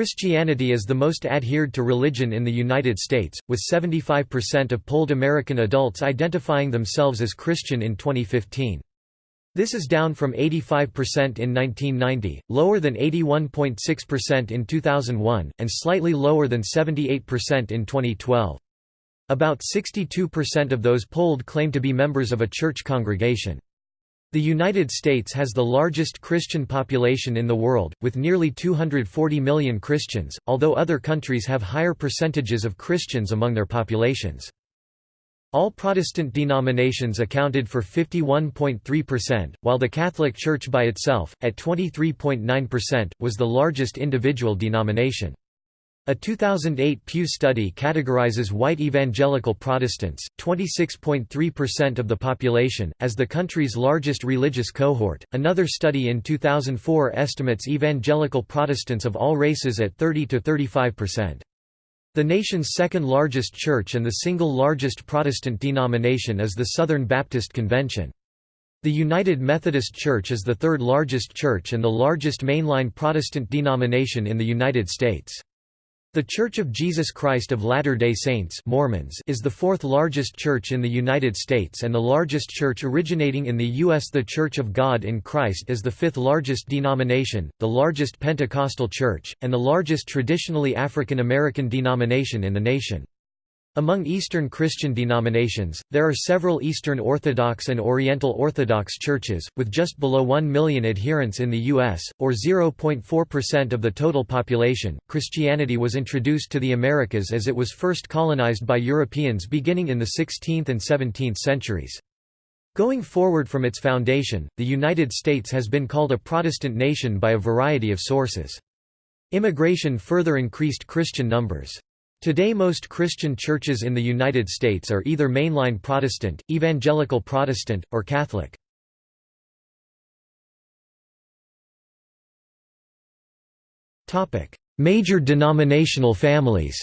Christianity is the most adhered to religion in the United States, with 75% of polled American adults identifying themselves as Christian in 2015. This is down from 85% in 1990, lower than 81.6% in 2001, and slightly lower than 78% in 2012. About 62% of those polled claim to be members of a church congregation. The United States has the largest Christian population in the world, with nearly 240 million Christians, although other countries have higher percentages of Christians among their populations. All Protestant denominations accounted for 51.3%, while the Catholic Church by itself, at 23.9%, was the largest individual denomination. A 2008 Pew study categorizes white evangelical Protestants, 26.3% of the population, as the country's largest religious cohort. Another study in 2004 estimates evangelical Protestants of all races at 30 to 35%. The nation's second largest church and the single largest Protestant denomination is the Southern Baptist Convention. The United Methodist Church is the third largest church and the largest mainline Protestant denomination in the United States. The Church of Jesus Christ of Latter-day Saints Mormons is the fourth largest church in the United States and the largest church originating in the U.S. The Church of God in Christ is the fifth largest denomination, the largest Pentecostal church, and the largest traditionally African American denomination in the nation. Among Eastern Christian denominations, there are several Eastern Orthodox and Oriental Orthodox churches, with just below 1 million adherents in the U.S., or 0.4% of the total population. Christianity was introduced to the Americas as it was first colonized by Europeans beginning in the 16th and 17th centuries. Going forward from its foundation, the United States has been called a Protestant nation by a variety of sources. Immigration further increased Christian numbers. Today most Christian churches in the United States are either mainline Protestant, evangelical Protestant, or Catholic. Major denominational families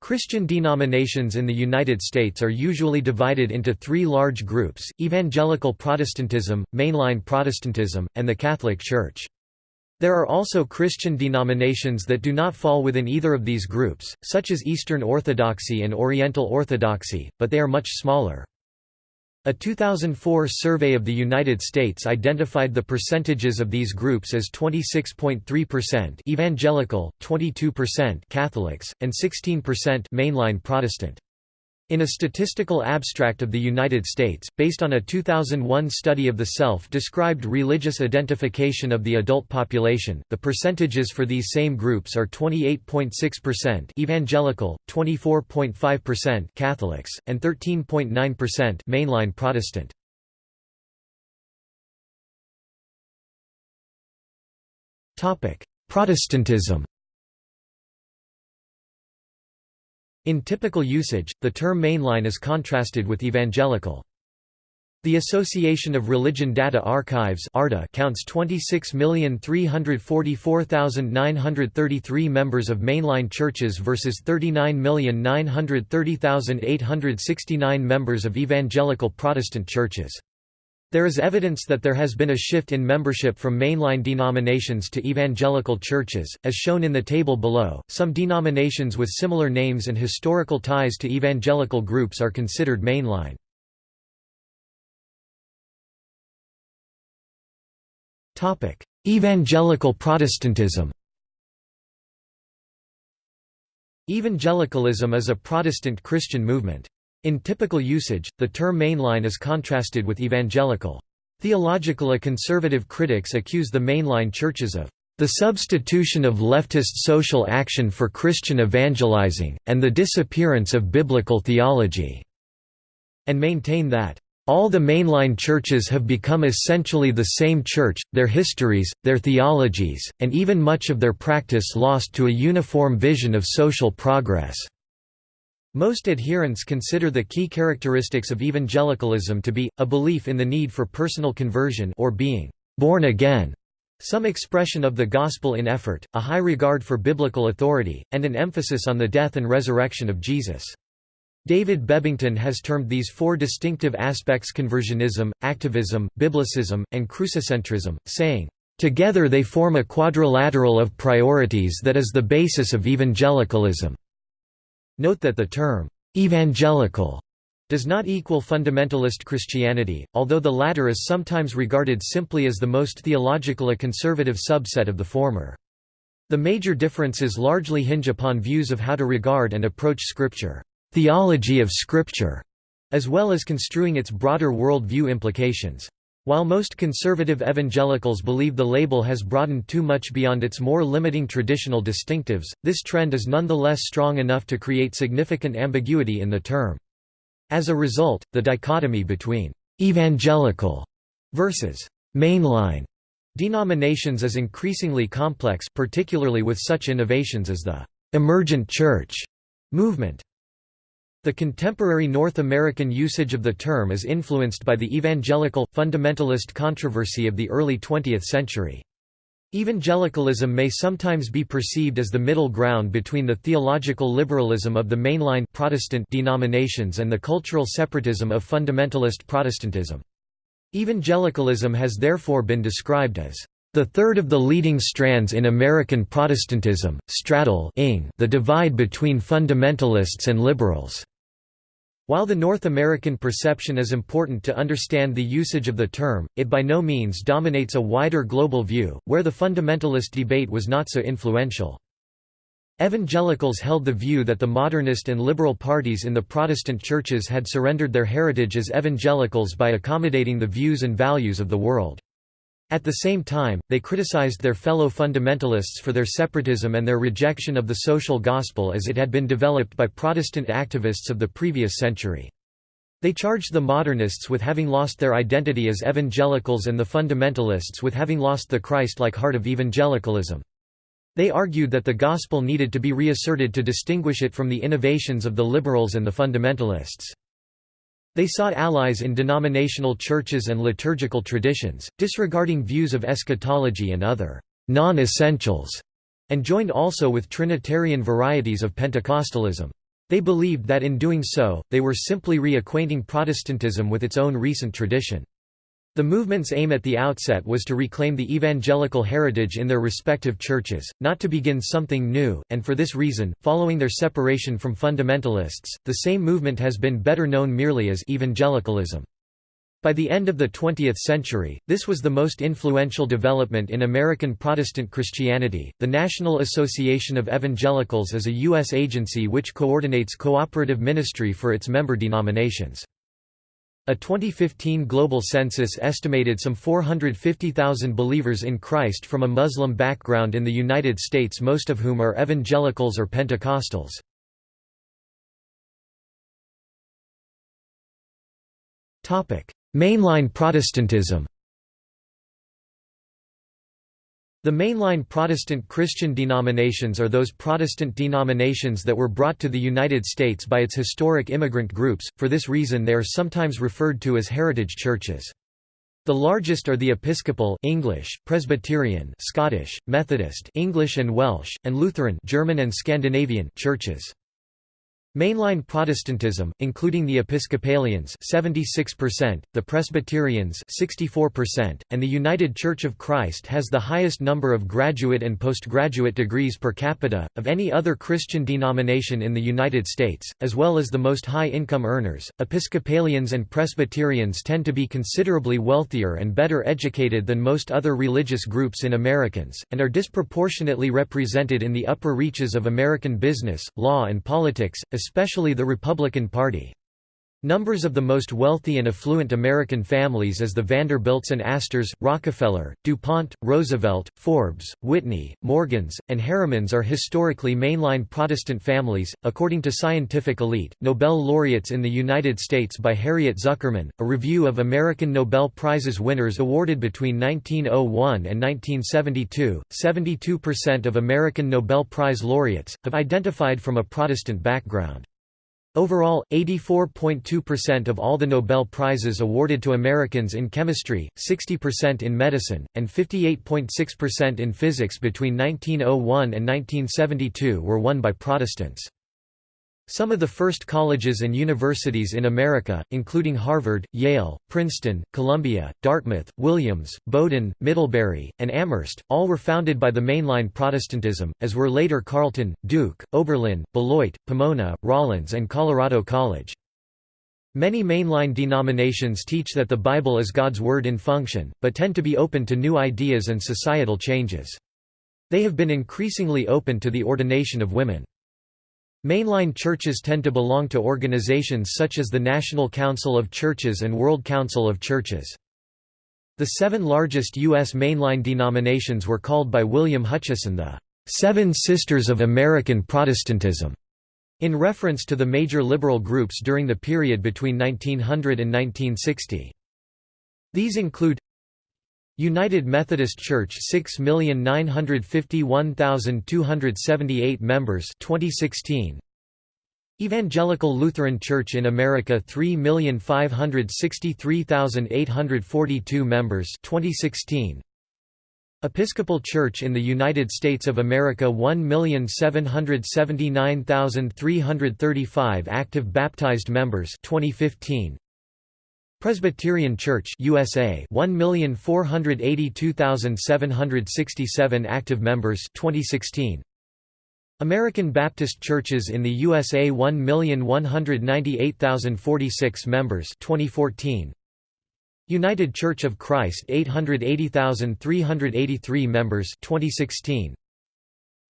Christian denominations in the United States are usually divided into three large groups, Evangelical Protestantism, Mainline Protestantism, and the Catholic Church. There are also Christian denominations that do not fall within either of these groups, such as Eastern Orthodoxy and Oriental Orthodoxy, but they are much smaller. A 2004 survey of the United States identified the percentages of these groups as 26.3% evangelical, 22% Catholics, and 16% mainline Protestant. In a statistical abstract of the United States, based on a 2001 study of the self-described religious identification of the adult population, the percentages for these same groups are 28.6% evangelical, 24.5% Catholics, and 13.9% mainline Protestant. Protestantism In typical usage, the term mainline is contrasted with evangelical. The Association of Religion Data Archives counts 26,344,933 members of mainline churches versus 39,930,869 members of evangelical Protestant churches. There is evidence that there has been a shift in membership from mainline denominations to evangelical churches, as shown in the table below. Some denominations with similar names and historical ties to evangelical groups are considered mainline. Topic: Evangelical Protestantism. Evangelicalism is a Protestant Christian movement. In typical usage, the term mainline is contrasted with evangelical. Theologically conservative critics accuse the mainline churches of the substitution of leftist social action for Christian evangelizing, and the disappearance of biblical theology", and maintain that, "...all the mainline churches have become essentially the same church, their histories, their theologies, and even much of their practice lost to a uniform vision of social progress." Most adherents consider the key characteristics of evangelicalism to be, a belief in the need for personal conversion or being «born again», some expression of the gospel in effort, a high regard for biblical authority, and an emphasis on the death and resurrection of Jesus. David Bebbington has termed these four distinctive aspects conversionism, activism, biblicism, and crucicentrism, saying, Together they form a quadrilateral of priorities that is the basis of evangelicalism." Note that the term, "'evangelical' does not equal fundamentalist Christianity, although the latter is sometimes regarded simply as the most theological a conservative subset of the former. The major differences largely hinge upon views of how to regard and approach Scripture, theology of Scripture, as well as construing its broader world-view implications. While most conservative evangelicals believe the label has broadened too much beyond its more limiting traditional distinctives, this trend is nonetheless strong enough to create significant ambiguity in the term. As a result, the dichotomy between «evangelical» versus «mainline» Denominations is increasingly complex particularly with such innovations as the «emergent church» movement. The contemporary North American usage of the term is influenced by the evangelical, fundamentalist controversy of the early 20th century. Evangelicalism may sometimes be perceived as the middle ground between the theological liberalism of the mainline Protestant denominations and the cultural separatism of fundamentalist Protestantism. Evangelicalism has therefore been described as the third of the leading strands in American Protestantism, straddle the divide between fundamentalists and liberals. While the North American perception is important to understand the usage of the term, it by no means dominates a wider global view, where the fundamentalist debate was not so influential. Evangelicals held the view that the modernist and liberal parties in the Protestant churches had surrendered their heritage as evangelicals by accommodating the views and values of the world. At the same time, they criticized their fellow fundamentalists for their separatism and their rejection of the social gospel as it had been developed by Protestant activists of the previous century. They charged the modernists with having lost their identity as evangelicals and the fundamentalists with having lost the Christ-like heart of evangelicalism. They argued that the gospel needed to be reasserted to distinguish it from the innovations of the liberals and the fundamentalists. They sought allies in denominational churches and liturgical traditions, disregarding views of eschatology and other non-essentials, and joined also with Trinitarian varieties of Pentecostalism. They believed that in doing so, they were simply reacquainting Protestantism with its own recent tradition. The movement's aim at the outset was to reclaim the evangelical heritage in their respective churches, not to begin something new, and for this reason, following their separation from fundamentalists, the same movement has been better known merely as evangelicalism. By the end of the 20th century, this was the most influential development in American Protestant Christianity. The National Association of Evangelicals is a U.S. agency which coordinates cooperative ministry for its member denominations. A 2015 global census estimated some 450,000 believers in Christ from a Muslim background in the United States most of whom are evangelicals or Pentecostals. Mainline Protestantism The mainline Protestant Christian denominations are those Protestant denominations that were brought to the United States by its historic immigrant groups, for this reason they are sometimes referred to as heritage churches. The largest are the Episcopal English, Presbyterian Scottish, Methodist English and Welsh, and Lutheran German and Scandinavian churches. Mainline Protestantism, including the Episcopalians 76%, the Presbyterians 64%, and the United Church of Christ has the highest number of graduate and postgraduate degrees per capita, of any other Christian denomination in the United States, as well as the most high-income earners. Episcopalians and Presbyterians tend to be considerably wealthier and better educated than most other religious groups in Americans, and are disproportionately represented in the upper reaches of American business, law and politics, the Republican Party. Numbers of the most wealthy and affluent American families as the Vanderbilts and Astors, Rockefeller, DuPont, Roosevelt, Forbes, Whitney, Morgans, and Harrimans are historically mainline Protestant families. According to Scientific Elite, Nobel laureates in the United States by Harriet Zuckerman, a review of American Nobel Prizes winners awarded between 1901 and 1972, 72% of American Nobel Prize laureates have identified from a Protestant background. Overall, 84.2% of all the Nobel Prizes awarded to Americans in chemistry, 60% in medicine, and 58.6% in physics between 1901 and 1972 were won by Protestants. Some of the first colleges and universities in America, including Harvard, Yale, Princeton, Columbia, Dartmouth, Williams, Bowdoin, Middlebury, and Amherst, all were founded by the mainline Protestantism, as were later Carleton, Duke, Oberlin, Beloit, Pomona, Rollins and Colorado College. Many mainline denominations teach that the Bible is God's Word in function, but tend to be open to new ideas and societal changes. They have been increasingly open to the ordination of women. Mainline churches tend to belong to organizations such as the National Council of Churches and World Council of Churches. The seven largest U.S. mainline denominations were called by William Hutchison the Seven Sisters of American Protestantism, in reference to the major liberal groups during the period between 1900 and 1960. These include United Methodist Church 6,951,278 members 2016 Evangelical Lutheran Church in America 3,563,842 members 2016 Episcopal Church in the United States of America 1,779,335 active baptized members 2015 Presbyterian Church USA 1,482,767 active members 2016 American Baptist Churches in the USA 1,198,046 members 2014 United Church of Christ 880,383 members 2016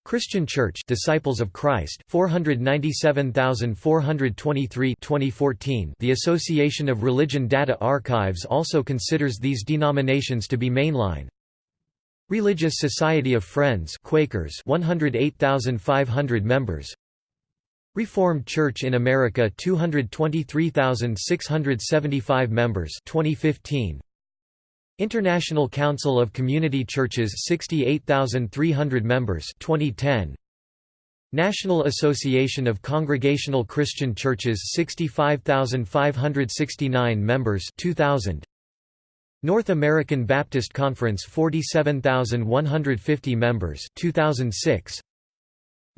Christian Church Disciples of Christ 497,423 2014 The Association of Religion Data Archives also considers these denominations to be mainline. Religious Society of Friends Quakers 108,500 members. Reformed Church in America 223,675 members 2015 International Council of Community Churches 68,300 members 2010 National Association of Congregational Christian Churches 65,569 members 2000 North American Baptist Conference 47,150 members 2006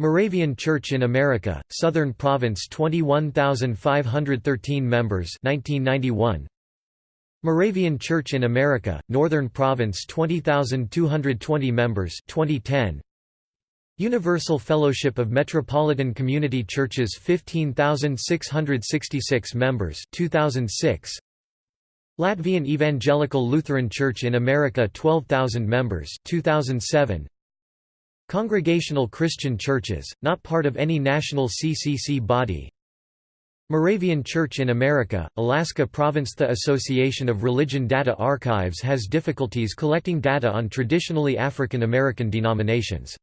Moravian Church in America Southern Province 21,513 members 1991 Moravian Church in America, Northern Province 20,220 members 2010. Universal Fellowship of Metropolitan Community Churches 15,666 members 2006. Latvian Evangelical Lutheran Church in America 12,000 members 2007. Congregational Christian Churches, not part of any national CCC body, Moravian Church in America, Alaska Province. The Association of Religion Data Archives has difficulties collecting data on traditionally African American denominations.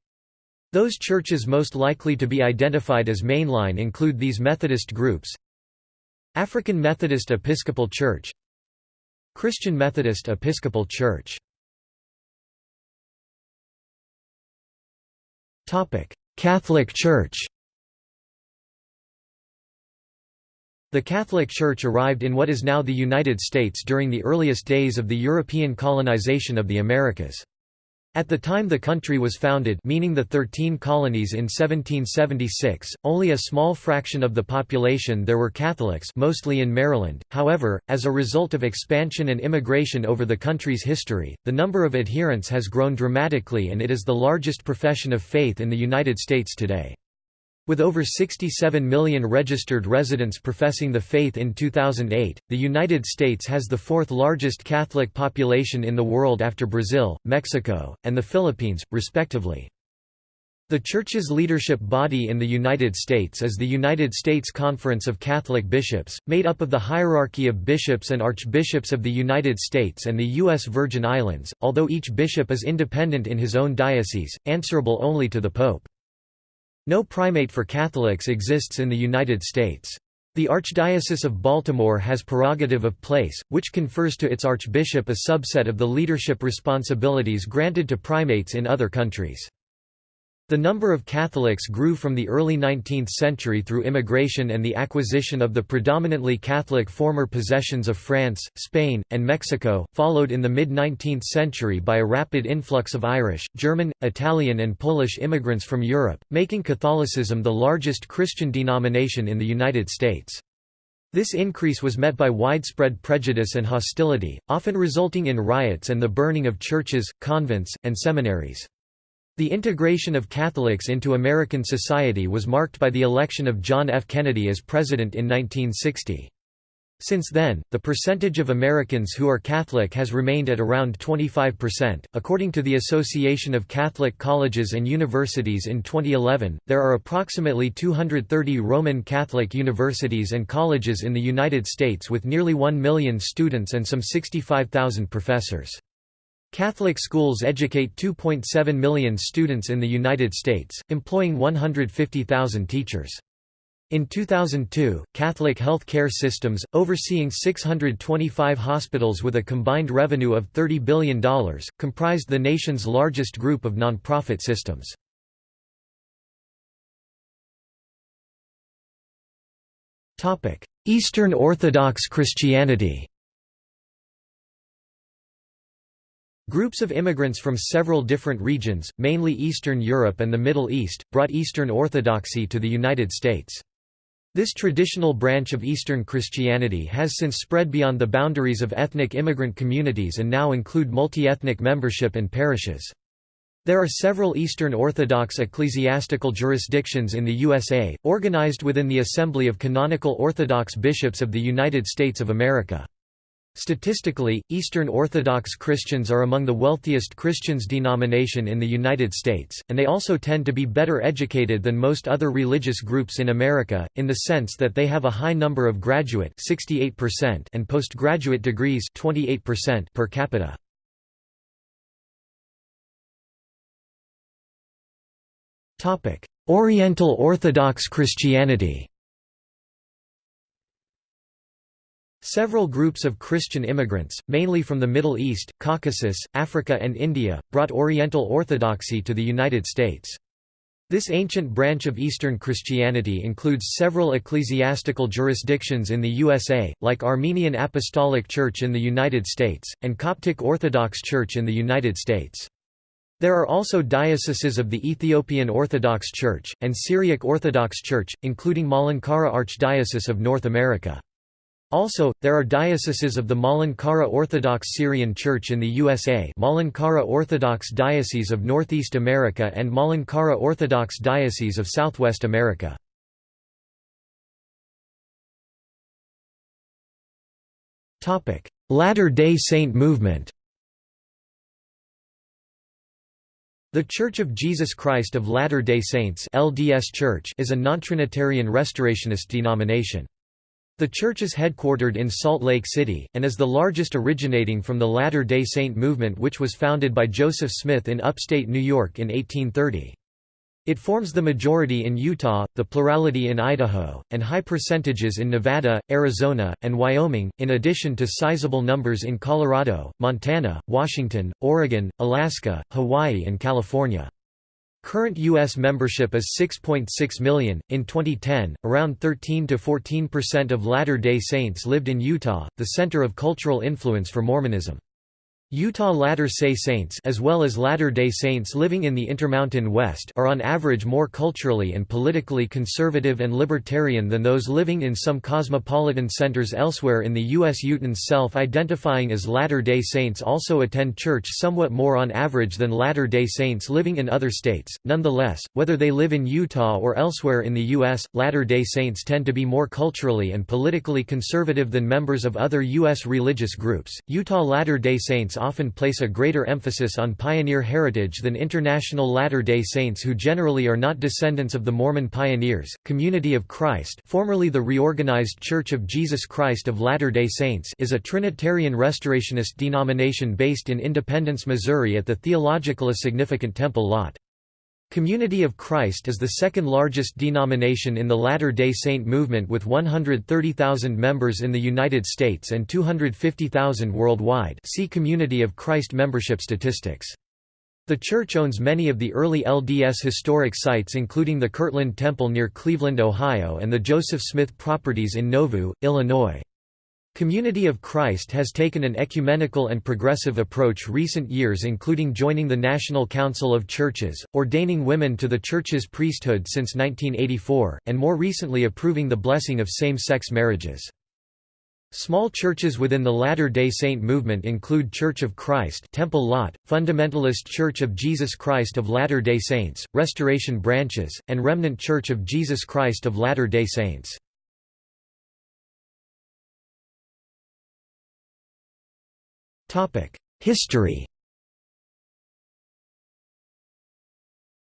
Those churches most likely to be identified as mainline include these Methodist groups African Methodist Episcopal Church Christian Methodist Episcopal Church. Catholic Church The Catholic Church arrived in what is now the United States during the earliest days of the European colonization of the Americas. At the time the country was founded meaning the Thirteen Colonies in 1776, only a small fraction of the population there were Catholics mostly in Maryland, however, as a result of expansion and immigration over the country's history, the number of adherents has grown dramatically and it is the largest profession of faith in the United States today. With over 67 million registered residents professing the faith in 2008, the United States has the fourth largest Catholic population in the world after Brazil, Mexico, and the Philippines, respectively. The Church's leadership body in the United States is the United States Conference of Catholic Bishops, made up of the hierarchy of bishops and archbishops of the United States and the U.S. Virgin Islands, although each bishop is independent in his own diocese, answerable only to the Pope. No primate for Catholics exists in the United States. The Archdiocese of Baltimore has prerogative of place, which confers to its archbishop a subset of the leadership responsibilities granted to primates in other countries. The number of Catholics grew from the early 19th century through immigration and the acquisition of the predominantly Catholic former possessions of France, Spain, and Mexico, followed in the mid-19th century by a rapid influx of Irish, German, Italian and Polish immigrants from Europe, making Catholicism the largest Christian denomination in the United States. This increase was met by widespread prejudice and hostility, often resulting in riots and the burning of churches, convents, and seminaries. The integration of Catholics into American society was marked by the election of John F. Kennedy as president in 1960. Since then, the percentage of Americans who are Catholic has remained at around 25%. According to the Association of Catholic Colleges and Universities in 2011, there are approximately 230 Roman Catholic universities and colleges in the United States with nearly 1 million students and some 65,000 professors. Catholic schools educate 2.7 million students in the United States, employing 150,000 teachers. In 2002, Catholic health care systems, overseeing 625 hospitals with a combined revenue of $30 billion, comprised the nation's largest group of nonprofit systems. Eastern Orthodox Christianity Groups of immigrants from several different regions, mainly Eastern Europe and the Middle East, brought Eastern Orthodoxy to the United States. This traditional branch of Eastern Christianity has since spread beyond the boundaries of ethnic immigrant communities and now include multi-ethnic membership and parishes. There are several Eastern Orthodox ecclesiastical jurisdictions in the USA, organized within the Assembly of Canonical Orthodox Bishops of the United States of America. Statistically, Eastern Orthodox Christians are among the wealthiest Christians denomination in the United States, and they also tend to be better educated than most other religious groups in America, in the sense that they have a high number of graduate 68% and postgraduate degrees 28% per capita. Oriental Orthodox Christianity Several groups of Christian immigrants, mainly from the Middle East, Caucasus, Africa and India, brought Oriental Orthodoxy to the United States. This ancient branch of Eastern Christianity includes several ecclesiastical jurisdictions in the USA, like Armenian Apostolic Church in the United States, and Coptic Orthodox Church in the United States. There are also dioceses of the Ethiopian Orthodox Church, and Syriac Orthodox Church, including Malankara Archdiocese of North America. Also, there are dioceses of the Malankara Orthodox Syrian Church in the USA Malankara Orthodox Diocese of Northeast America and Malankara Orthodox Diocese of Southwest America. Latter-day Saint movement The Church of Jesus Christ of Latter-day Saints LDS Church is a non-Trinitarian Restorationist denomination. The church is headquartered in Salt Lake City, and is the largest originating from the Latter-day Saint movement which was founded by Joseph Smith in upstate New York in 1830. It forms the majority in Utah, the plurality in Idaho, and high percentages in Nevada, Arizona, and Wyoming, in addition to sizable numbers in Colorado, Montana, Washington, Oregon, Alaska, Hawaii and California. Current U.S. membership is 6.6 .6 million. In 2010, around 13 to 14% of Latter day Saints lived in Utah, the center of cultural influence for Mormonism. Utah Latter-day Saints as well as Latter-day Saints living in the Intermountain West are on average more culturally and politically conservative and libertarian than those living in some cosmopolitan centers elsewhere in the U.S. Utahns self-identifying as Latter-day Saints also attend church somewhat more on average than Latter-day Saints living in other states. Nonetheless, whether they live in Utah or elsewhere in the U.S., Latter-day Saints tend to be more culturally and politically conservative than members of other U.S. religious groups. Utah Latter-day Saints often place a greater emphasis on pioneer heritage than International Latter-day Saints who generally are not descendants of the Mormon pioneers. Community of Christ, formerly the reorganized Church of Jesus Christ of Latter-day Saints, is a Trinitarian Restorationist denomination based in Independence, Missouri at the theologically significant Temple Lot. Community of Christ is the second largest denomination in the Latter-day Saint movement with 130,000 members in the United States and 250,000 worldwide see Community of Christ membership statistics. The church owns many of the early LDS historic sites including the Kirtland Temple near Cleveland, Ohio and the Joseph Smith properties in Nauvoo, Illinois. Community of Christ has taken an ecumenical and progressive approach recent years including joining the National Council of Churches, ordaining women to the Church's priesthood since 1984, and more recently approving the blessing of same-sex marriages. Small churches within the Latter-day Saint movement include Church of Christ Temple Lot, Fundamentalist Church of Jesus Christ of Latter-day Saints, Restoration Branches, and Remnant Church of Jesus Christ of Latter-day Saints. History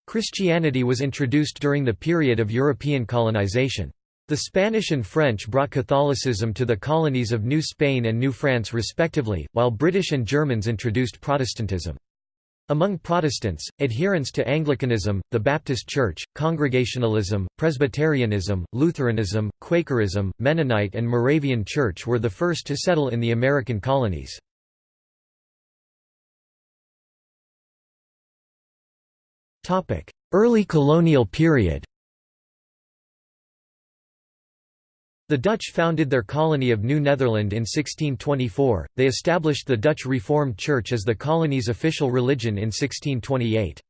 Christianity was introduced during the period of European colonization. The Spanish and French brought Catholicism to the colonies of New Spain and New France respectively, while British and Germans introduced Protestantism. Among Protestants, adherents to Anglicanism, the Baptist Church, Congregationalism, Presbyterianism, Lutheranism, Quakerism, Mennonite and Moravian Church were the first to settle in the American colonies. Early colonial period. The Dutch founded their colony of New Netherland in 1624, they established the Dutch Reformed Church as the colony's official religion in 1628.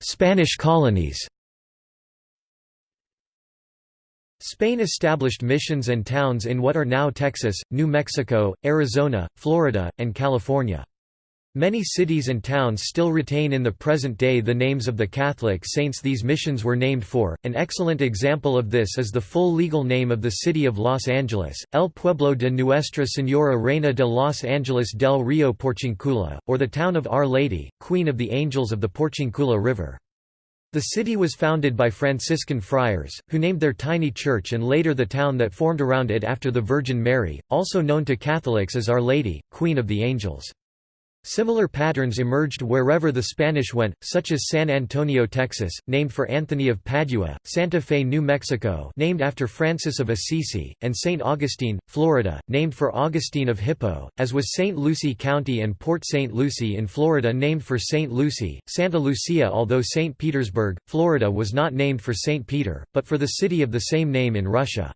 Spanish colonies Spain established missions and towns in what are now Texas, New Mexico, Arizona, Florida, and California. Many cities and towns still retain in the present day the names of the Catholic saints these missions were named for. An excellent example of this is the full legal name of the city of Los Angeles, El Pueblo de Nuestra Señora Reina de Los Angeles del Rio Porciuncula, or the town of Our Lady, Queen of the Angels of the Porciuncula River. The city was founded by Franciscan friars, who named their tiny church and later the town that formed around it after the Virgin Mary, also known to Catholics as Our Lady, Queen of the Angels. Similar patterns emerged wherever the Spanish went, such as San Antonio, Texas, named for Anthony of Padua, Santa Fe, New Mexico named after Francis of Assisi, and St. Augustine, Florida, named for Augustine of Hippo, as was St. Lucie County and Port St. Lucie in Florida named for St. Lucie, Santa Lucia although St. Petersburg, Florida was not named for St. Peter, but for the city of the same name in Russia.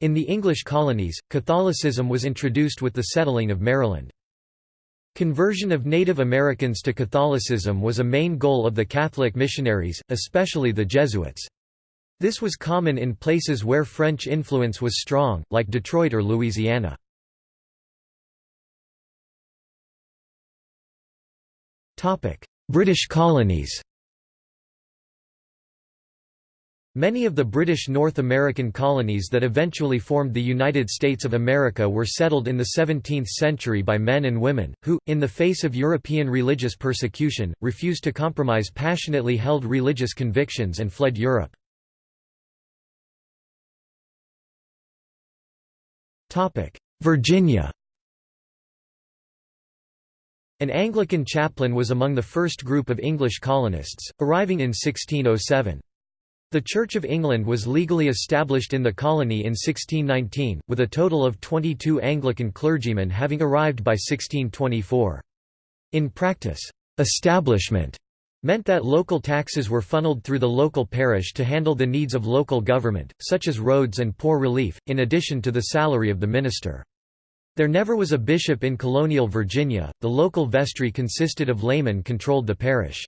In the English colonies, Catholicism was introduced with the settling of Maryland. Conversion of Native Americans to Catholicism was a main goal of the Catholic missionaries, especially the Jesuits. This was common in places where French influence was strong, like Detroit or Louisiana. British colonies Many of the British North American colonies that eventually formed the United States of America were settled in the 17th century by men and women, who, in the face of European religious persecution, refused to compromise passionately held religious convictions and fled Europe. Virginia An Anglican chaplain was among the first group of English colonists, arriving in 1607. The Church of England was legally established in the colony in 1619, with a total of 22 Anglican clergymen having arrived by 1624. In practice, establishment meant that local taxes were funneled through the local parish to handle the needs of local government, such as roads and poor relief, in addition to the salary of the minister. There never was a bishop in colonial Virginia, the local vestry consisted of laymen controlled the parish.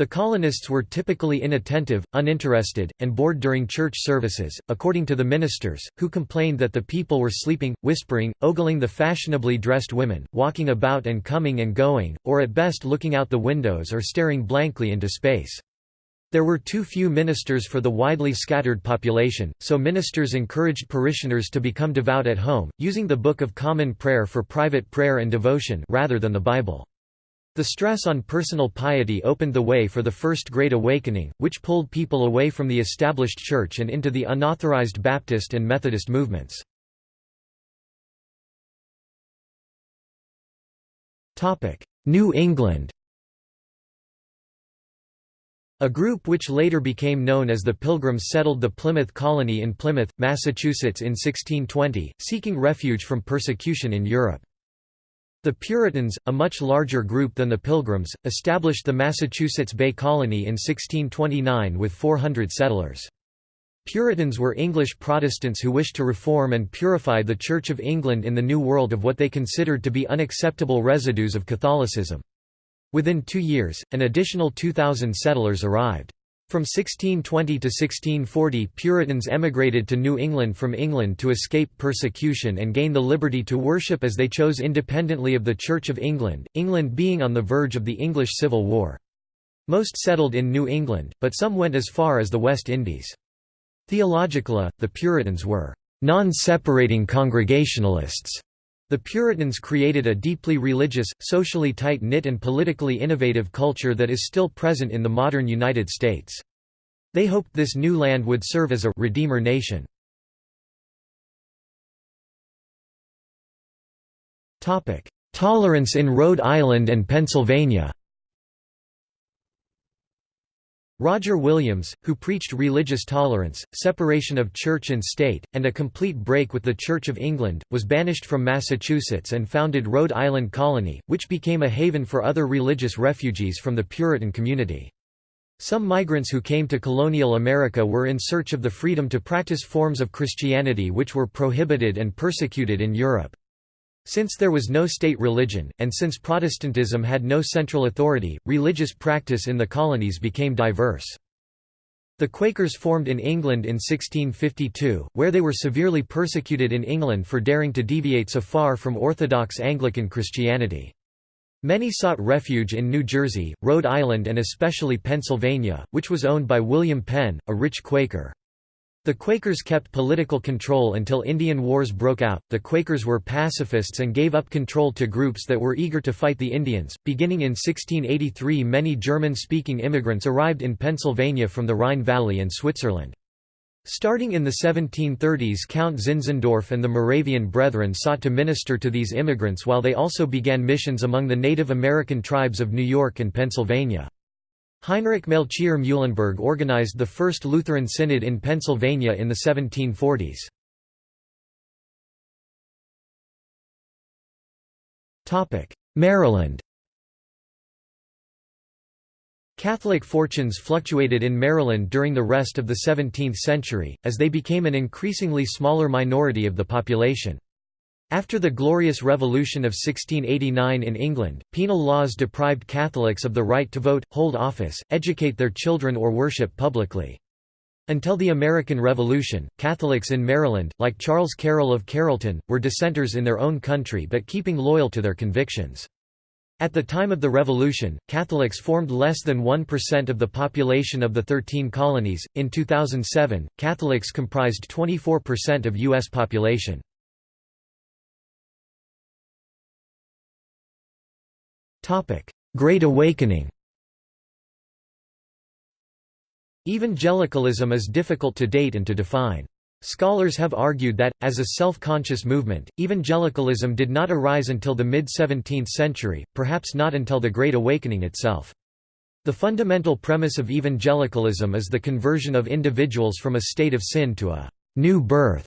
The colonists were typically inattentive, uninterested, and bored during church services, according to the ministers, who complained that the people were sleeping, whispering, ogling the fashionably dressed women, walking about and coming and going, or at best looking out the windows or staring blankly into space. There were too few ministers for the widely scattered population, so ministers encouraged parishioners to become devout at home, using the Book of Common Prayer for private prayer and devotion rather than the Bible. The stress on personal piety opened the way for the First Great Awakening, which pulled people away from the established church and into the unauthorized Baptist and Methodist movements. New England A group which later became known as the Pilgrims settled the Plymouth colony in Plymouth, Massachusetts in 1620, seeking refuge from persecution in Europe. The Puritans, a much larger group than the Pilgrims, established the Massachusetts Bay Colony in 1629 with 400 settlers. Puritans were English Protestants who wished to reform and purify the Church of England in the New World of what they considered to be unacceptable residues of Catholicism. Within two years, an additional 2,000 settlers arrived. From 1620 to 1640 Puritans emigrated to New England from England to escape persecution and gain the liberty to worship as they chose independently of the Church of England, England being on the verge of the English Civil War. Most settled in New England, but some went as far as the West Indies. Theologically, the Puritans were non-separating Congregationalists the Puritans created a deeply religious, socially tight-knit and politically innovative culture that is still present in the modern United States. They hoped this new land would serve as a «redeemer nation». Tolerance in Rhode Island and Pennsylvania Roger Williams, who preached religious tolerance, separation of church and state, and a complete break with the Church of England, was banished from Massachusetts and founded Rhode Island Colony, which became a haven for other religious refugees from the Puritan community. Some migrants who came to colonial America were in search of the freedom to practice forms of Christianity which were prohibited and persecuted in Europe. Since there was no state religion, and since Protestantism had no central authority, religious practice in the colonies became diverse. The Quakers formed in England in 1652, where they were severely persecuted in England for daring to deviate so far from Orthodox Anglican Christianity. Many sought refuge in New Jersey, Rhode Island and especially Pennsylvania, which was owned by William Penn, a rich Quaker. The Quakers kept political control until Indian Wars broke out. The Quakers were pacifists and gave up control to groups that were eager to fight the Indians. Beginning in 1683, many German speaking immigrants arrived in Pennsylvania from the Rhine Valley and Switzerland. Starting in the 1730s, Count Zinzendorf and the Moravian Brethren sought to minister to these immigrants while they also began missions among the Native American tribes of New York and Pennsylvania. Heinrich Melchior Muhlenberg organized the first Lutheran synod in Pennsylvania in the 1740s. Maryland Catholic fortunes fluctuated in Maryland during the rest of the 17th century, as they became an increasingly smaller minority of the population. After the Glorious Revolution of 1689 in England, penal laws deprived Catholics of the right to vote, hold office, educate their children or worship publicly. Until the American Revolution, Catholics in Maryland, like Charles Carroll of Carrollton, were dissenters in their own country but keeping loyal to their convictions. At the time of the Revolution, Catholics formed less than 1% of the population of the 13 colonies. In 2007, Catholics comprised 24% of U.S. population. Great Awakening Evangelicalism is difficult to date and to define. Scholars have argued that, as a self-conscious movement, evangelicalism did not arise until the mid-17th century, perhaps not until the Great Awakening itself. The fundamental premise of evangelicalism is the conversion of individuals from a state of sin to a «new birth»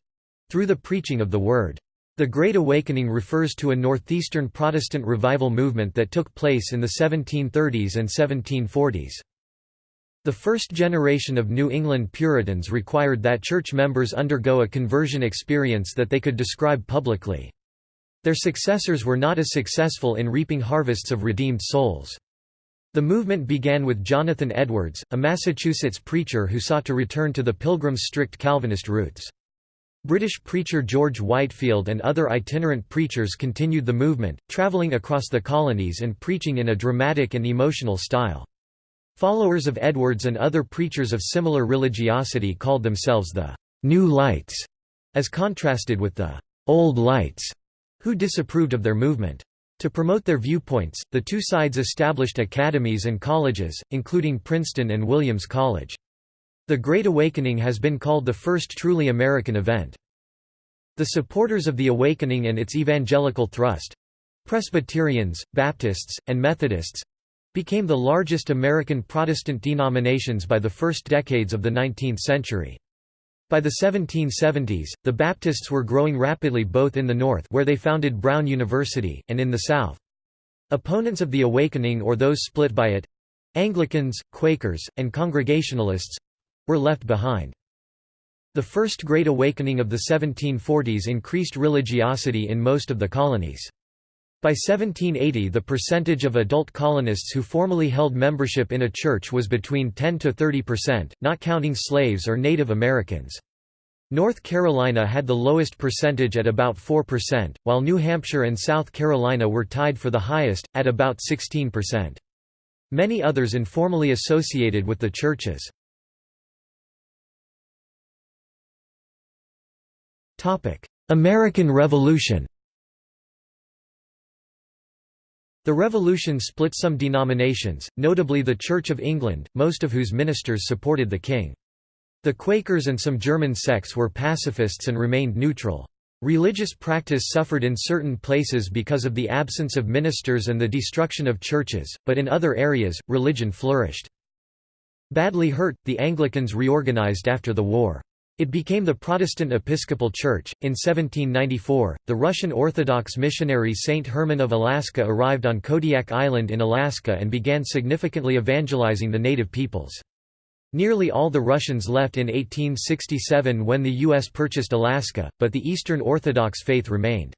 through the preaching of the Word. The Great Awakening refers to a northeastern Protestant revival movement that took place in the 1730s and 1740s. The first generation of New England Puritans required that church members undergo a conversion experience that they could describe publicly. Their successors were not as successful in reaping harvests of redeemed souls. The movement began with Jonathan Edwards, a Massachusetts preacher who sought to return to the Pilgrims' strict Calvinist roots. British preacher George Whitefield and other itinerant preachers continued the movement, travelling across the colonies and preaching in a dramatic and emotional style. Followers of Edwards and other preachers of similar religiosity called themselves the «New Lights», as contrasted with the «Old Lights», who disapproved of their movement. To promote their viewpoints, the two sides established academies and colleges, including Princeton and Williams College. The Great Awakening has been called the first truly American event. The supporters of the Awakening and its evangelical thrust—Presbyterians, Baptists, and Methodists, became the largest American Protestant denominations by the first decades of the 19th century. By the 1770s, the Baptists were growing rapidly both in the North where they founded Brown University, and in the South. Opponents of the Awakening or those split by it—Anglicans, Quakers, and Congregationalists—were left behind. The First Great Awakening of the 1740s increased religiosity in most of the colonies. By 1780 the percentage of adult colonists who formally held membership in a church was between 10 to 30 percent, not counting slaves or Native Americans. North Carolina had the lowest percentage at about 4%, while New Hampshire and South Carolina were tied for the highest, at about 16%. Many others informally associated with the churches. American Revolution The Revolution split some denominations, notably the Church of England, most of whose ministers supported the king. The Quakers and some German sects were pacifists and remained neutral. Religious practice suffered in certain places because of the absence of ministers and the destruction of churches, but in other areas, religion flourished. Badly hurt, the Anglicans reorganized after the war. It became the Protestant Episcopal Church. In 1794, the Russian Orthodox missionary Saint Herman of Alaska arrived on Kodiak Island in Alaska and began significantly evangelizing the native peoples. Nearly all the Russians left in 1867 when the U.S. purchased Alaska, but the Eastern Orthodox faith remained.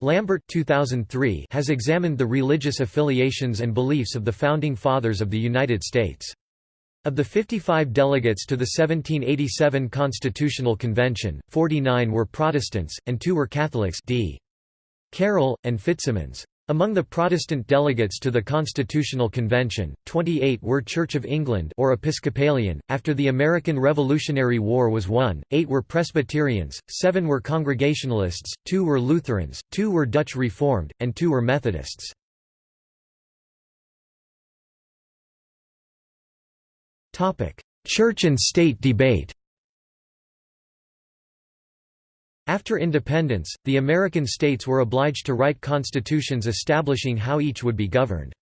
Lambert 2003 has examined the religious affiliations and beliefs of the Founding Fathers of the United States. Of the 55 delegates to the 1787 Constitutional Convention, 49 were Protestants, and two were Catholics d. Carroll, and Fitzsimmons. Among the Protestant delegates to the Constitutional Convention, 28 were Church of England or Episcopalian. After the American Revolutionary War was won, 8 were Presbyterians, 7 were Congregationalists, 2 were Lutherans, 2 were Dutch Reformed, and 2 were Methodists. Church and state debate After independence, the American states were obliged to write constitutions establishing how each would be governed.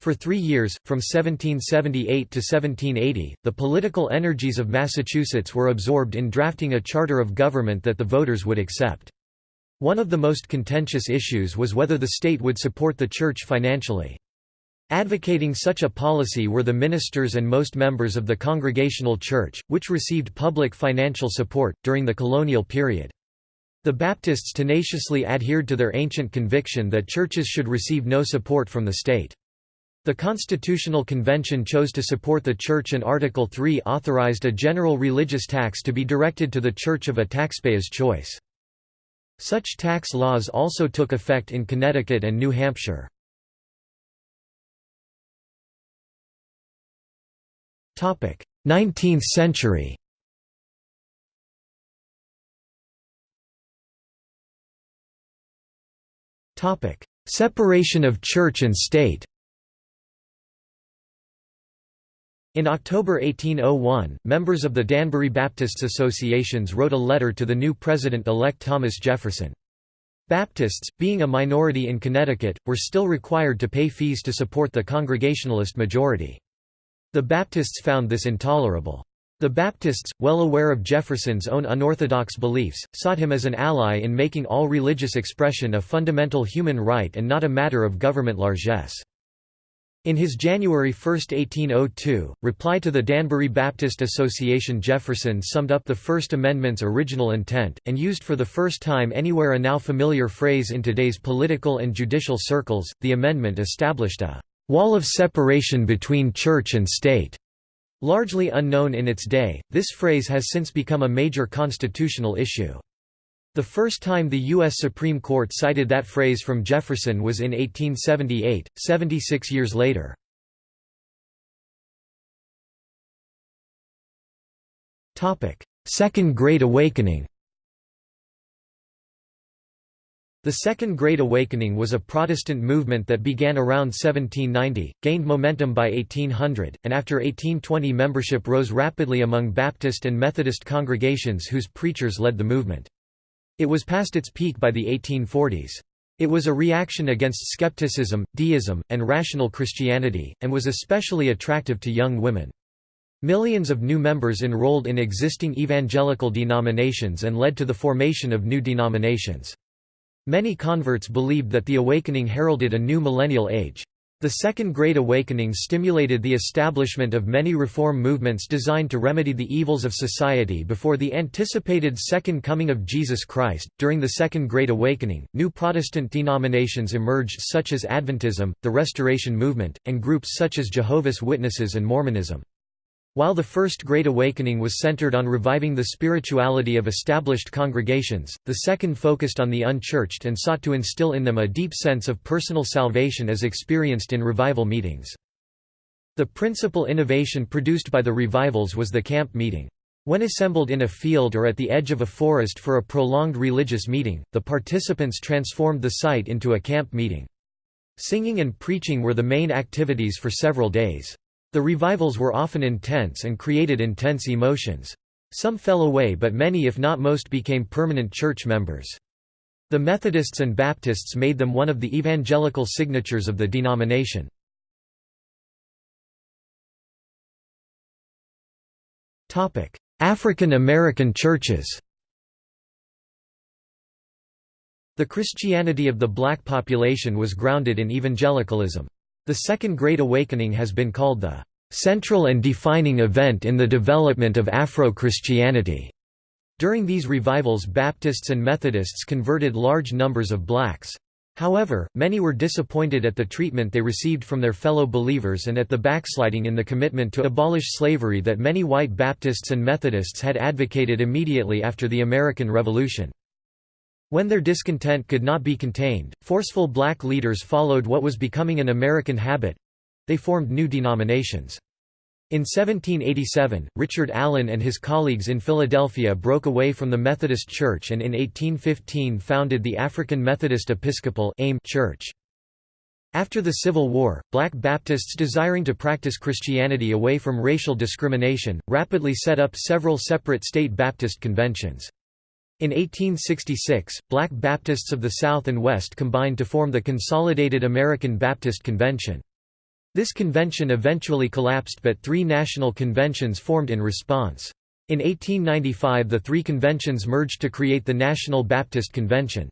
For three years, from 1778 to 1780, the political energies of Massachusetts were absorbed in drafting a charter of government that the voters would accept. One of the most contentious issues was whether the state would support the church financially. Advocating such a policy were the ministers and most members of the Congregational Church, which received public financial support, during the colonial period. The Baptists tenaciously adhered to their ancient conviction that churches should receive no support from the state. The Constitutional Convention chose to support the Church and Article 3 authorized a general religious tax to be directed to the Church of a taxpayer's choice. Such tax laws also took effect in Connecticut and New Hampshire. 19th century Separation of church and state In October 1801, members of the Danbury Baptists Associations wrote a letter to the new president-elect Thomas Jefferson. Baptists, being a minority in Connecticut, were still required to pay fees to support the Congregationalist majority. The Baptists found this intolerable. The Baptists, well aware of Jefferson's own unorthodox beliefs, sought him as an ally in making all religious expression a fundamental human right and not a matter of government largesse. In his January 1, 1802, reply to the Danbury Baptist Association Jefferson summed up the First Amendment's original intent, and used for the first time anywhere a now familiar phrase in today's political and judicial circles, the amendment established a wall of separation between church and state. Largely unknown in its day, this phrase has since become a major constitutional issue. The first time the U.S. Supreme Court cited that phrase from Jefferson was in 1878, 76 years later. Second Great Awakening The Second Great Awakening was a Protestant movement that began around 1790, gained momentum by 1800, and after 1820 membership rose rapidly among Baptist and Methodist congregations whose preachers led the movement. It was past its peak by the 1840s. It was a reaction against skepticism, deism, and rational Christianity, and was especially attractive to young women. Millions of new members enrolled in existing evangelical denominations and led to the formation of new denominations. Many converts believed that the awakening heralded a new millennial age. The Second Great Awakening stimulated the establishment of many reform movements designed to remedy the evils of society before the anticipated Second Coming of Jesus Christ. During the Second Great Awakening, new Protestant denominations emerged such as Adventism, the Restoration Movement, and groups such as Jehovah's Witnesses and Mormonism. While the First Great Awakening was centered on reviving the spirituality of established congregations, the second focused on the unchurched and sought to instill in them a deep sense of personal salvation as experienced in revival meetings. The principal innovation produced by the revivals was the camp meeting. When assembled in a field or at the edge of a forest for a prolonged religious meeting, the participants transformed the site into a camp meeting. Singing and preaching were the main activities for several days. The revivals were often intense and created intense emotions. Some fell away but many if not most became permanent church members. The Methodists and Baptists made them one of the evangelical signatures of the denomination. African American churches The Christianity of the black population was grounded in evangelicalism. The Second Great Awakening has been called the central and defining event in the development of Afro-Christianity. During these revivals Baptists and Methodists converted large numbers of blacks. However, many were disappointed at the treatment they received from their fellow believers and at the backsliding in the commitment to abolish slavery that many white Baptists and Methodists had advocated immediately after the American Revolution. When their discontent could not be contained, forceful black leaders followed what was becoming an American habit—they formed new denominations. In 1787, Richard Allen and his colleagues in Philadelphia broke away from the Methodist Church and in 1815 founded the African Methodist Episcopal Church. After the Civil War, black Baptists desiring to practice Christianity away from racial discrimination, rapidly set up several separate state Baptist conventions. In 1866, black Baptists of the South and West combined to form the Consolidated American Baptist Convention. This convention eventually collapsed but three national conventions formed in response. In 1895 the three conventions merged to create the National Baptist Convention.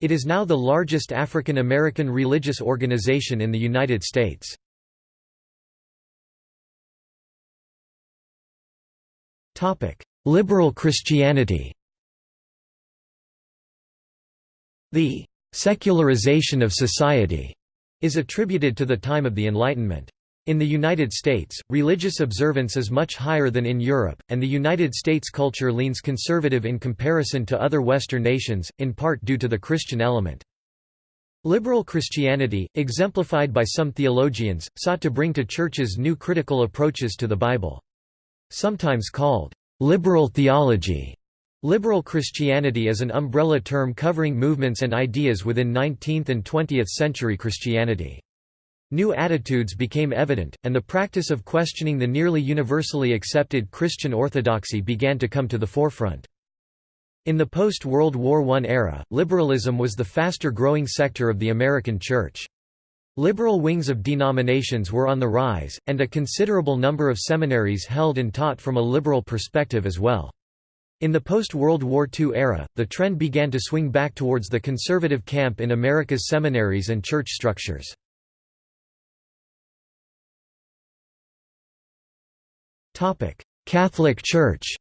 It is now the largest African American religious organization in the United States. Liberal Christianity The secularization of society is attributed to the time of the Enlightenment. In the United States, religious observance is much higher than in Europe, and the United States culture leans conservative in comparison to other Western nations, in part due to the Christian element. Liberal Christianity, exemplified by some theologians, sought to bring to churches new critical approaches to the Bible. Sometimes called liberal theology, Liberal Christianity is an umbrella term covering movements and ideas within 19th and 20th century Christianity. New attitudes became evident, and the practice of questioning the nearly universally accepted Christian orthodoxy began to come to the forefront. In the post-World War I era, liberalism was the faster-growing sector of the American Church. Liberal wings of denominations were on the rise, and a considerable number of seminaries held and taught from a liberal perspective as well. In the post-World War II era, the trend began to swing back towards the conservative camp in America's seminaries and church structures. Catholic Church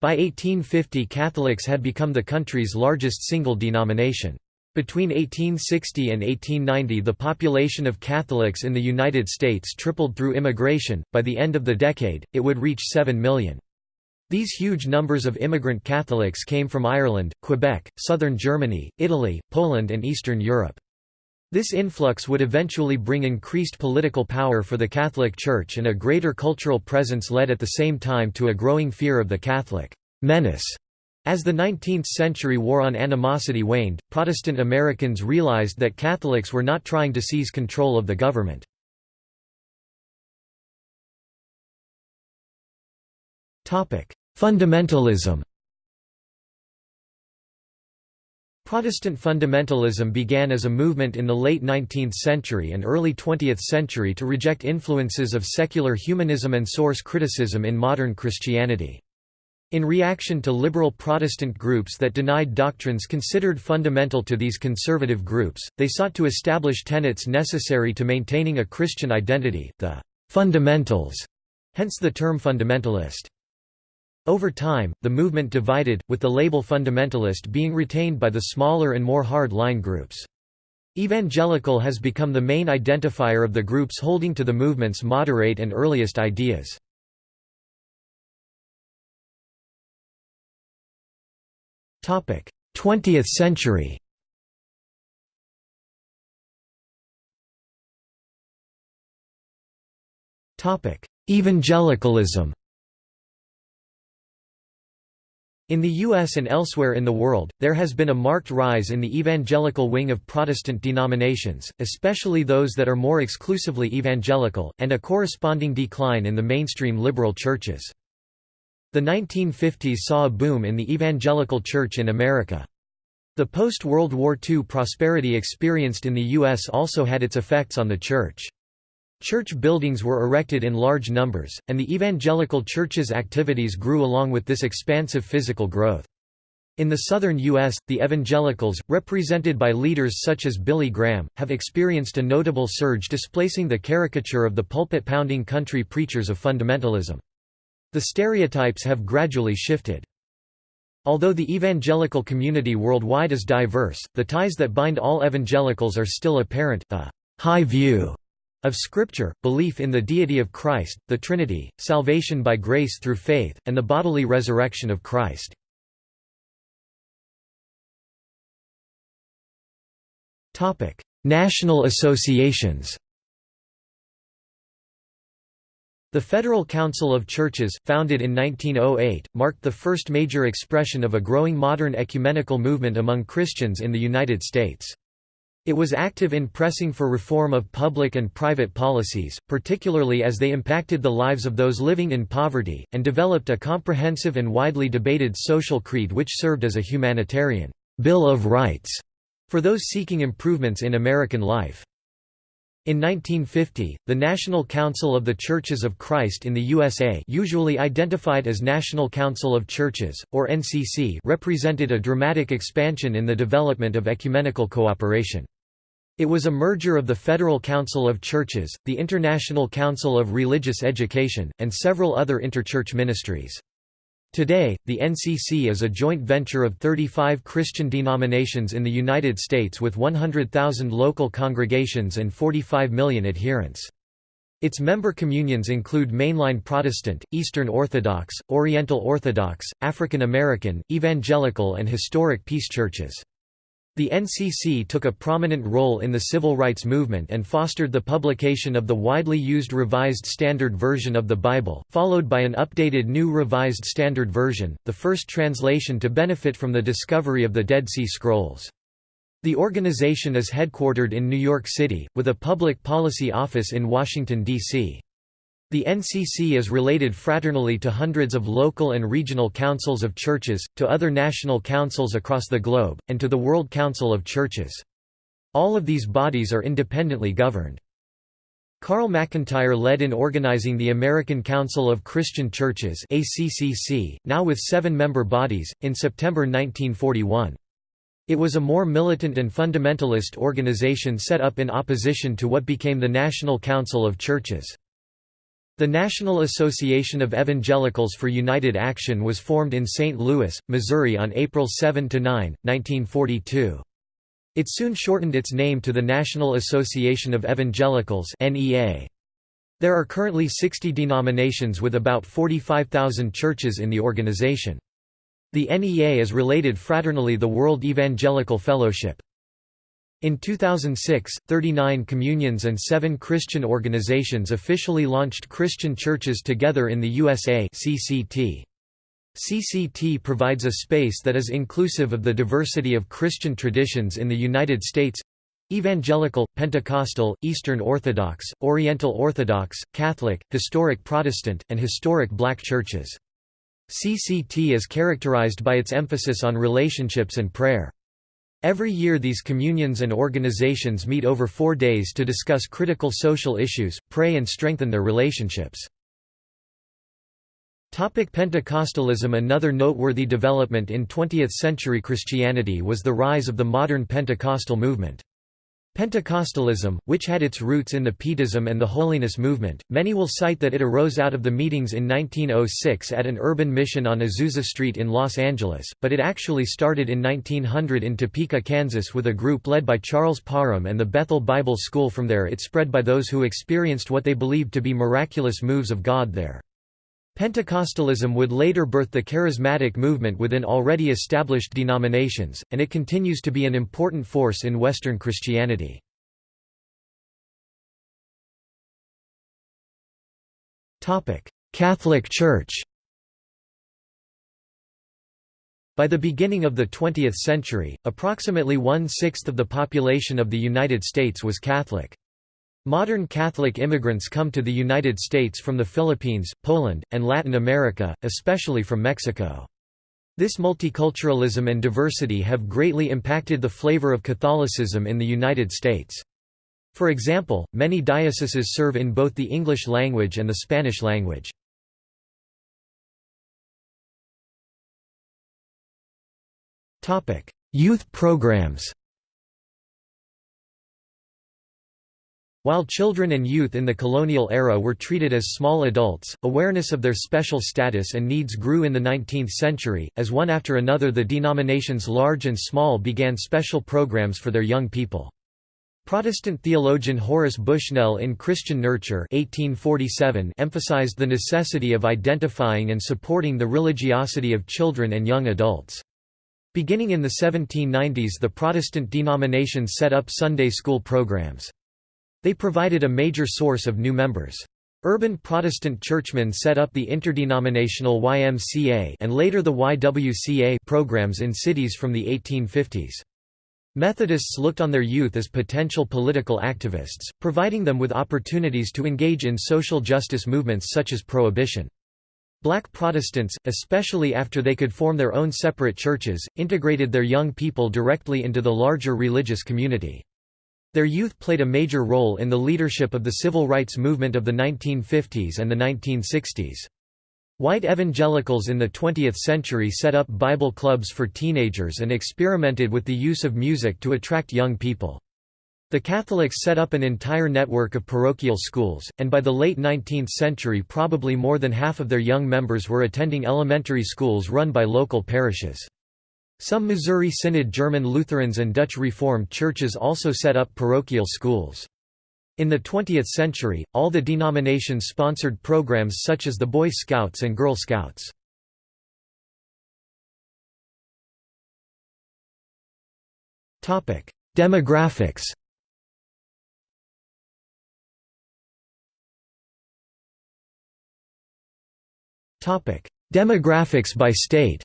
By 1850 Catholics had become the country's largest single denomination. Between 1860 and 1890 the population of Catholics in the United States tripled through immigration, by the end of the decade, it would reach 7 million. These huge numbers of immigrant Catholics came from Ireland, Quebec, southern Germany, Italy, Poland and Eastern Europe. This influx would eventually bring increased political power for the Catholic Church and a greater cultural presence led at the same time to a growing fear of the Catholic menace as the 19th-century war on animosity waned, Protestant Americans realized that Catholics were not trying to seize control of the government. Fundamentalism Protestant fundamentalism began as a movement in the late 19th century and early 20th century to reject influences of secular humanism and source criticism in modern Christianity. In reaction to liberal Protestant groups that denied doctrines considered fundamental to these conservative groups, they sought to establish tenets necessary to maintaining a Christian identity, the fundamentals, hence the term fundamentalist. Over time, the movement divided, with the label fundamentalist being retained by the smaller and more hard-line groups. Evangelical has become the main identifier of the groups holding to the movement's moderate and earliest ideas. 20th century. Evangelicalism. In the U.S. and elsewhere in the world, there has been a marked rise in the evangelical wing of Protestant denominations, especially those that are more exclusively evangelical, and a corresponding decline in the mainstream liberal churches. The 1950s saw a boom in the evangelical church in America. The post-World War II prosperity experienced in the U.S. also had its effects on the church. Church buildings were erected in large numbers, and the evangelical church's activities grew along with this expansive physical growth. In the southern U.S., the evangelicals, represented by leaders such as Billy Graham, have experienced a notable surge displacing the caricature of the pulpit-pounding country preachers of fundamentalism. The stereotypes have gradually shifted. Although the evangelical community worldwide is diverse, the ties that bind all evangelicals are still apparent, a high view of Scripture, belief in the deity of Christ, the Trinity, salvation by grace through faith, and the bodily resurrection of Christ. National associations The Federal Council of Churches, founded in 1908, marked the first major expression of a growing modern ecumenical movement among Christians in the United States. It was active in pressing for reform of public and private policies, particularly as they impacted the lives of those living in poverty, and developed a comprehensive and widely debated social creed which served as a humanitarian Bill of Rights for those seeking improvements in American life. In 1950, the National Council of the Churches of Christ in the USA usually identified as National Council of Churches, or NCC represented a dramatic expansion in the development of ecumenical cooperation. It was a merger of the Federal Council of Churches, the International Council of Religious Education, and several other interchurch ministries. Today, the NCC is a joint venture of 35 Christian denominations in the United States with 100,000 local congregations and 45 million adherents. Its member communions include Mainline Protestant, Eastern Orthodox, Oriental Orthodox, African American, Evangelical and Historic Peace Churches. The NCC took a prominent role in the civil rights movement and fostered the publication of the widely used Revised Standard Version of the Bible, followed by an updated New Revised Standard Version, the first translation to benefit from the discovery of the Dead Sea Scrolls. The organization is headquartered in New York City, with a public policy office in Washington, D.C. The NCC is related fraternally to hundreds of local and regional councils of churches, to other national councils across the globe, and to the World Council of Churches. All of these bodies are independently governed. Carl McIntire led in organizing the American Council of Christian Churches ACCC, now with seven member bodies, in September 1941. It was a more militant and fundamentalist organization set up in opposition to what became the National Council of Churches. The National Association of Evangelicals for United Action was formed in St. Louis, Missouri on April 7–9, 1942. It soon shortened its name to the National Association of Evangelicals There are currently 60 denominations with about 45,000 churches in the organization. The NEA is related fraternally to the World Evangelical Fellowship. In 2006, 39 communions and seven Christian organizations officially launched Christian Churches Together in the USA CCT. CCT provides a space that is inclusive of the diversity of Christian traditions in the United States Evangelical, Pentecostal, Eastern Orthodox, Oriental Orthodox, Catholic, Historic Protestant, and Historic Black churches. CCT is characterized by its emphasis on relationships and prayer. Every year these communions and organizations meet over four days to discuss critical social issues, pray and strengthen their relationships. Pentecostalism Another noteworthy development in 20th-century Christianity was the rise of the modern Pentecostal movement. Pentecostalism, which had its roots in the Pietism and the Holiness movement, many will cite that it arose out of the meetings in 1906 at an urban mission on Azusa Street in Los Angeles, but it actually started in 1900 in Topeka, Kansas with a group led by Charles Parham and the Bethel Bible School from there it spread by those who experienced what they believed to be miraculous moves of God there. Pentecostalism would later birth the charismatic movement within already established denominations, and it continues to be an important force in Western Christianity. Catholic Church By the beginning of the 20th century, approximately one-sixth of the population of the United States was Catholic. Modern Catholic immigrants come to the United States from the Philippines, Poland, and Latin America, especially from Mexico. This multiculturalism and diversity have greatly impacted the flavor of Catholicism in the United States. For example, many dioceses serve in both the English language and the Spanish language. Youth programs While children and youth in the colonial era were treated as small adults, awareness of their special status and needs grew in the 19th century, as one after another the denominations large and small began special programs for their young people. Protestant theologian Horace Bushnell in Christian Nurture 1847 emphasized the necessity of identifying and supporting the religiosity of children and young adults. Beginning in the 1790s the Protestant denominations set up Sunday school programs. They provided a major source of new members. Urban Protestant churchmen set up the interdenominational YMCA and later the YWCA programs in cities from the 1850s. Methodists looked on their youth as potential political activists, providing them with opportunities to engage in social justice movements such as prohibition. Black Protestants, especially after they could form their own separate churches, integrated their young people directly into the larger religious community. Their youth played a major role in the leadership of the civil rights movement of the 1950s and the 1960s. White evangelicals in the 20th century set up Bible clubs for teenagers and experimented with the use of music to attract young people. The Catholics set up an entire network of parochial schools, and by the late 19th century probably more than half of their young members were attending elementary schools run by local parishes. Some Missouri Synod German Lutherans and Dutch Reformed churches also set up parochial schools. In the 20th century, all the denominations sponsored programs such as the Boy Scouts and Girl Scouts. Demographics Demographics by state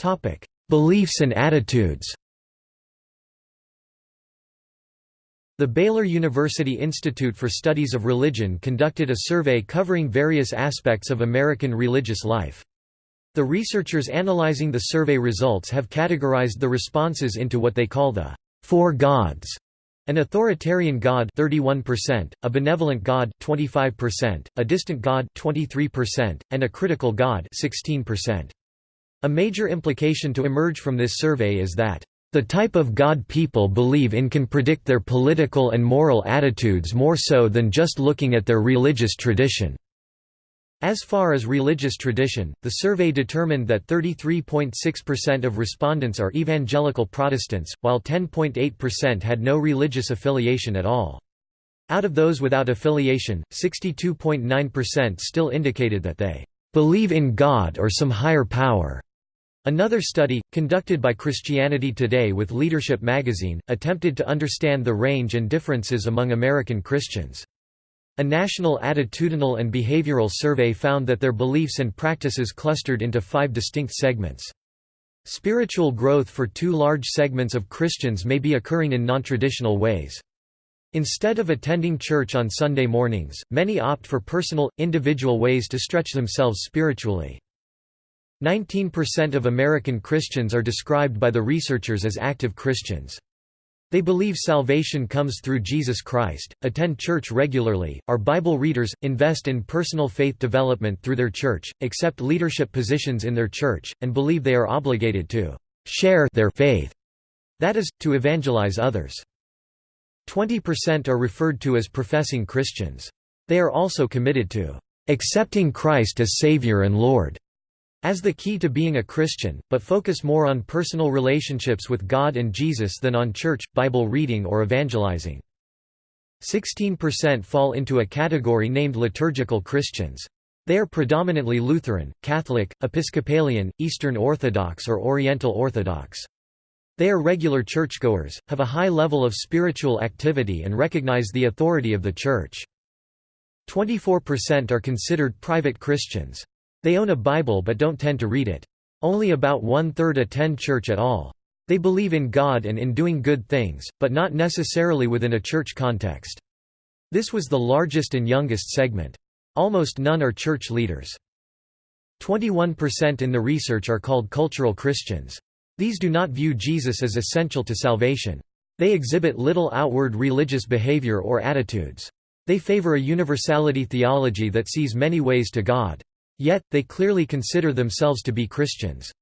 Topic: Beliefs and attitudes. The Baylor University Institute for Studies of Religion conducted a survey covering various aspects of American religious life. The researchers analyzing the survey results have categorized the responses into what they call the four gods an authoritarian god 31%, a benevolent god 25%, a distant god 23%, and a critical god 16%. A major implication to emerge from this survey is that, "...the type of God people believe in can predict their political and moral attitudes more so than just looking at their religious tradition." As far as religious tradition, the survey determined that 33.6% of respondents are evangelical Protestants, while 10.8% had no religious affiliation at all. Out of those without affiliation, 62.9% still indicated that they believe in God or some higher power. Another study, conducted by Christianity Today with Leadership magazine, attempted to understand the range and differences among American Christians. A national attitudinal and behavioral survey found that their beliefs and practices clustered into five distinct segments. Spiritual growth for two large segments of Christians may be occurring in nontraditional ways. Instead of attending church on Sunday mornings, many opt for personal, individual ways to stretch themselves spiritually. 19% of American Christians are described by the researchers as active Christians. They believe salvation comes through Jesus Christ, attend church regularly, are Bible readers, invest in personal faith development through their church, accept leadership positions in their church, and believe they are obligated to share their faith, that is, to evangelize others. 20% are referred to as professing Christians. They are also committed to accepting Christ as Savior and Lord as the key to being a Christian, but focus more on personal relationships with God and Jesus than on church, Bible reading or evangelizing. 16% fall into a category named liturgical Christians. They are predominantly Lutheran, Catholic, Episcopalian, Eastern Orthodox or Oriental Orthodox. They are regular churchgoers, have a high level of spiritual activity and recognize the authority of the Church. 24% are considered private Christians. They own a Bible but don't tend to read it. Only about one-third attend church at all. They believe in God and in doing good things, but not necessarily within a church context. This was the largest and youngest segment. Almost none are church leaders. 21% in the research are called cultural Christians. These do not view Jesus as essential to salvation. They exhibit little outward religious behavior or attitudes. They favor a universality theology that sees many ways to God. Yet, they clearly consider themselves to be Christians.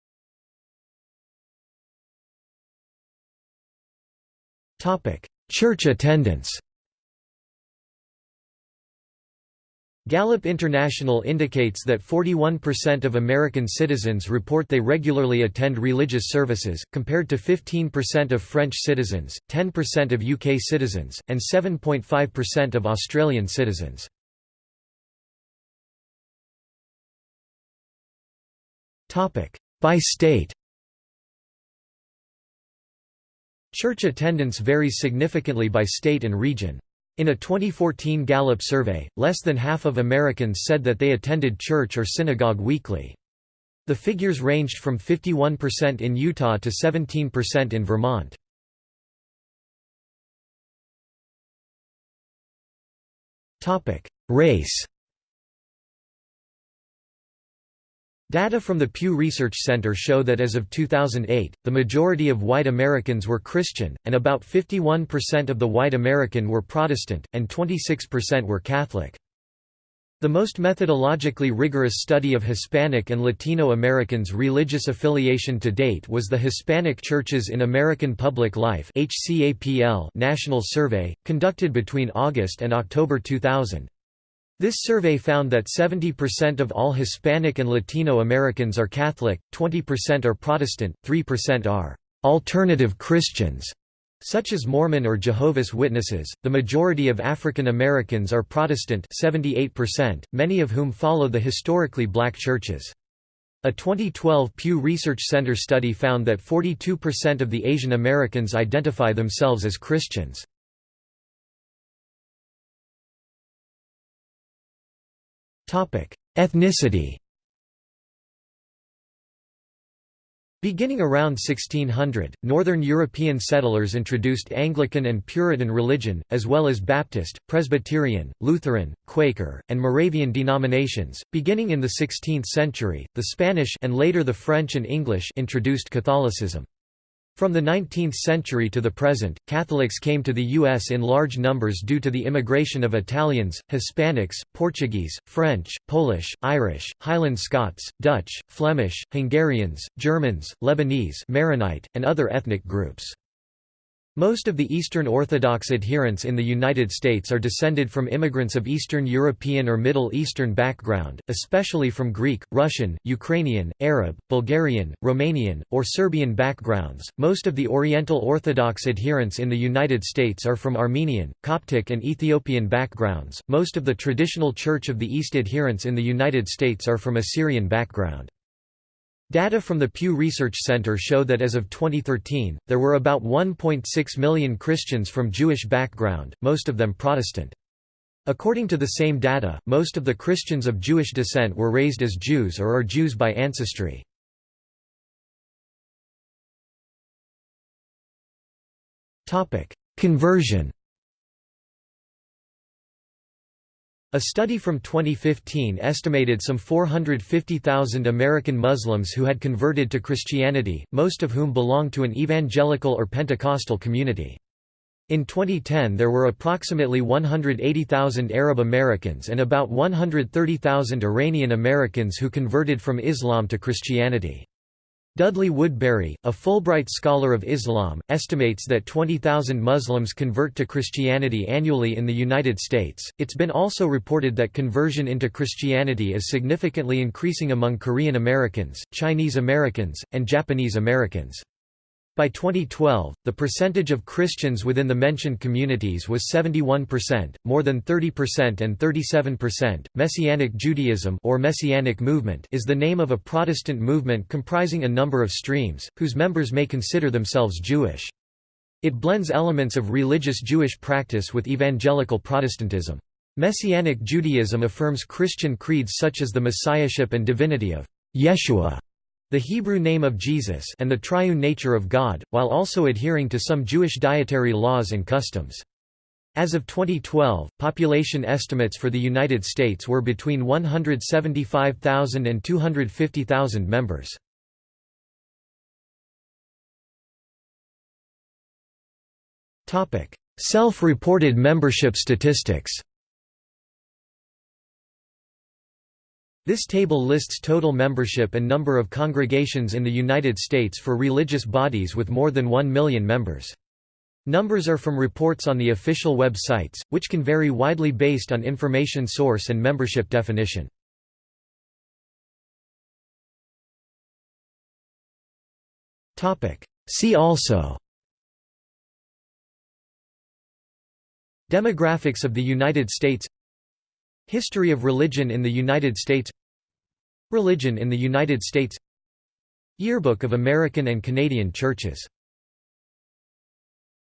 Church attendance Gallup International indicates that 41% of American citizens report they regularly attend religious services, compared to 15% of French citizens, 10% of UK citizens, and 7.5% of Australian citizens. By state Church attendance varies significantly by state and region. In a 2014 Gallup survey, less than half of Americans said that they attended church or synagogue weekly. The figures ranged from 51% in Utah to 17% in Vermont. Race Data from the Pew Research Center show that as of 2008, the majority of white Americans were Christian, and about 51% of the white American were Protestant, and 26% were Catholic. The most methodologically rigorous study of Hispanic and Latino Americans' religious affiliation to date was the Hispanic Churches in American Public Life National Survey, conducted between August and October 2000. This survey found that 70% of all Hispanic and Latino Americans are Catholic, 20% are Protestant, 3% are alternative Christians, such as Mormon or Jehovah's Witnesses. The majority of African Americans are Protestant, 78%, many of whom follow the historically black churches. A 2012 Pew Research Center study found that 42% of the Asian Americans identify themselves as Christians. Ethnicity Beginning around 1600, Northern European settlers introduced Anglican and Puritan religion, as well as Baptist, Presbyterian, Lutheran, Quaker, and Moravian denominations. Beginning in the 16th century, the Spanish and later the French and English introduced Catholicism. From the 19th century to the present, Catholics came to the U.S. in large numbers due to the immigration of Italians, Hispanics, Portuguese, French, Polish, Irish, Highland Scots, Dutch, Flemish, Hungarians, Germans, Lebanese Maronite, and other ethnic groups. Most of the Eastern Orthodox adherents in the United States are descended from immigrants of Eastern European or Middle Eastern background, especially from Greek, Russian, Ukrainian, Arab, Bulgarian, Romanian, or Serbian backgrounds. Most of the Oriental Orthodox adherents in the United States are from Armenian, Coptic, and Ethiopian backgrounds. Most of the traditional Church of the East adherents in the United States are from Assyrian background. Data from the Pew Research Center show that as of 2013, there were about 1.6 million Christians from Jewish background, most of them Protestant. According to the same data, most of the Christians of Jewish descent were raised as Jews or are Jews by ancestry. Conversion A study from 2015 estimated some 450,000 American Muslims who had converted to Christianity, most of whom belonged to an evangelical or Pentecostal community. In 2010 there were approximately 180,000 Arab Americans and about 130,000 Iranian Americans who converted from Islam to Christianity. Dudley Woodberry, a Fulbright scholar of Islam, estimates that 20,000 Muslims convert to Christianity annually in the United States. It's been also reported that conversion into Christianity is significantly increasing among Korean Americans, Chinese Americans, and Japanese Americans. By 2012, the percentage of Christians within the mentioned communities was 71%, more than 30% and 37%. Messianic Judaism or Messianic movement is the name of a Protestant movement comprising a number of streams, whose members may consider themselves Jewish. It blends elements of religious Jewish practice with evangelical Protestantism. Messianic Judaism affirms Christian creeds such as the messiahship and divinity of Yeshua the Hebrew name of Jesus and the triune nature of God, while also adhering to some Jewish dietary laws and customs. As of 2012, population estimates for the United States were between 175,000 and 250,000 members. Self-reported membership statistics This table lists total membership and number of congregations in the United States for religious bodies with more than 1 million members. Numbers are from reports on the official websites, which can vary widely based on information source and membership definition. See also Demographics of the United States History of religion in the United States. Religion in the United States. Yearbook of American and Canadian Churches